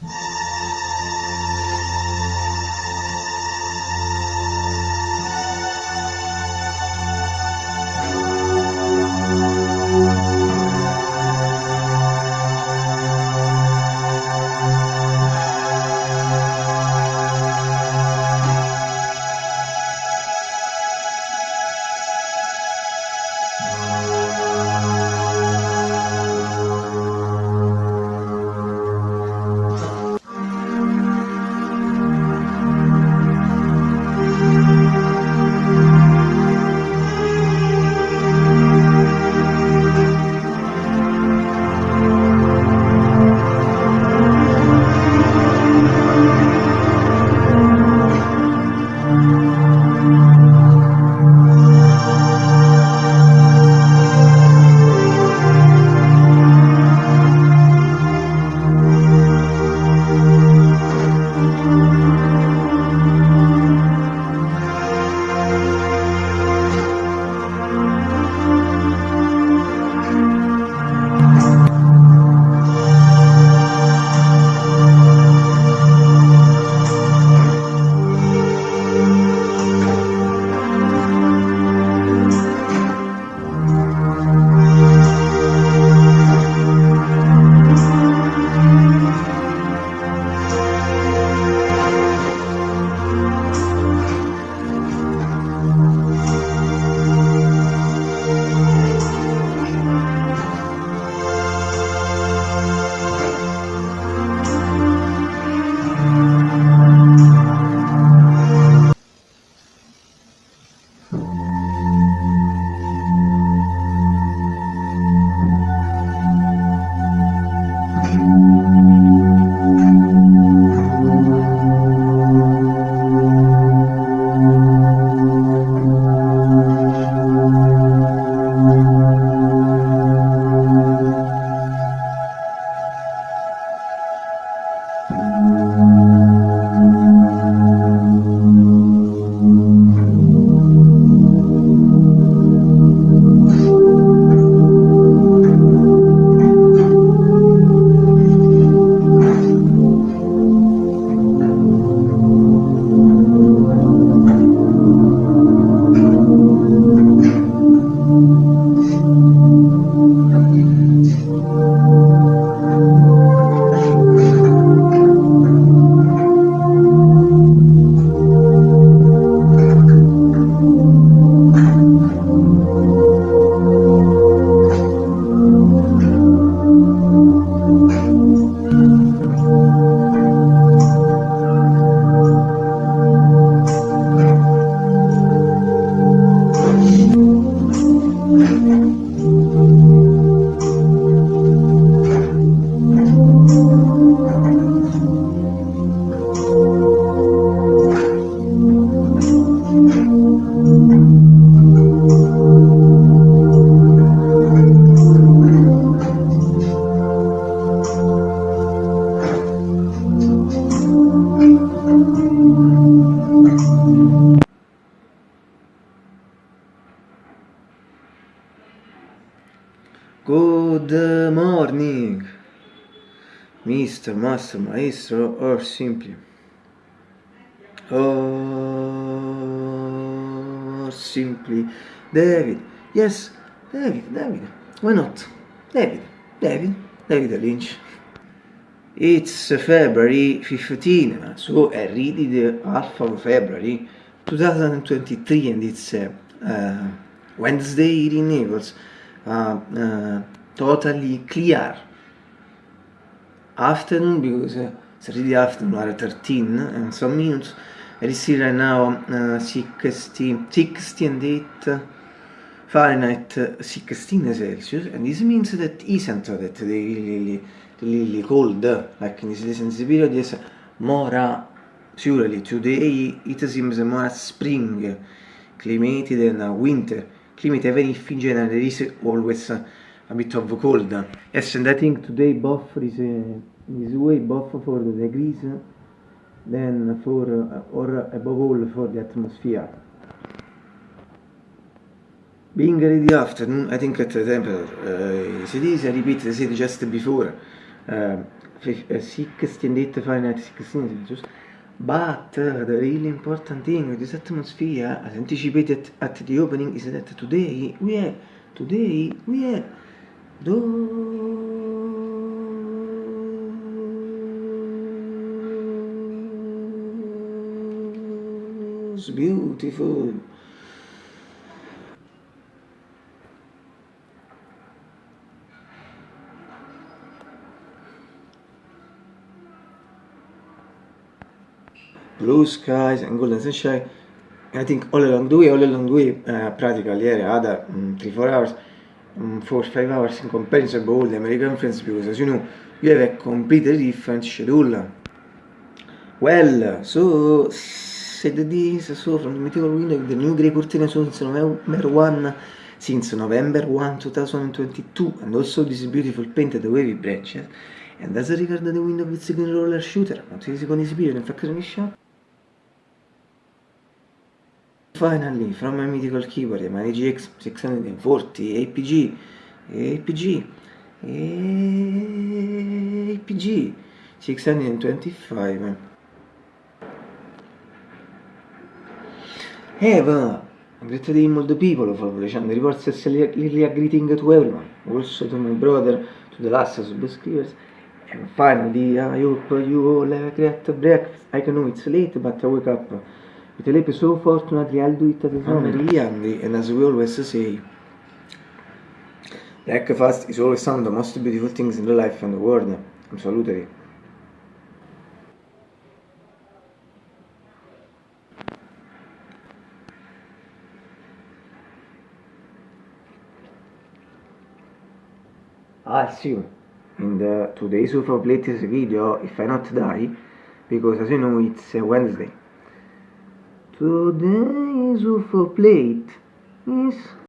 you Good morning, Mr. Master Maestro, or simply, or simply David. Yes, David, David. Why not? David, David, David Lynch. It's February 15, so I read the half of February 2023 and it's uh, uh, Wednesday in Naples. uh, uh, totally clear. Afternoon because uh, Saturday afternoon are 13 and some minutes. It is still right now uh, 60, 60 and 8 Fahrenheit 16 Celsius and this means that isn't that the really, really cold. Like in this recent period yes more uh, surely today it seems more spring climate than winter. Climate even if in general there is always a bit of cold. Yes, and I think today both is, uh, this way, both for the degrees, then for, uh, or above all for the atmosphere. Being ready afternoon, I think at the temperature, uh, it is, I repeat, I said just before, uh, 16 Fahrenheit 16 Celsius but uh, the really important thing with this atmosphere as anticipated at the opening is that today we have today we have those beautiful blue skies and golden sunshine. I think all along the way, all along the way, uh, practically yeah, other um, 3-4 hours, um, 4-5 hours in comparison with all the American friends because as you know, you have a completely different schedule. Well, so said this, so from the mythical window, the new grey curtain since November 1, since November 1, 2022, and also this beautiful painted wavy branches, and as regard the window with the roller shooter, not easy con ispire, in fact, shot. Finally, from my mythical keyboard, my GX 640 APG, APG, APG 625. Eva, great day the people Revolution, the reports really a greeting to everyone, also to my brother, to the last subscribers, and finally, I hope you all have a great breakfast. I know it's late, but I wake up. With a so fortunately I'll do it the time. I'm really and as we always say, breakfast is always one of the most beautiful things in the life and the world. Absolutely. I'll see you in the today's of latest video if I not die because as you know it's a Wednesday. Today's UFO plate. Is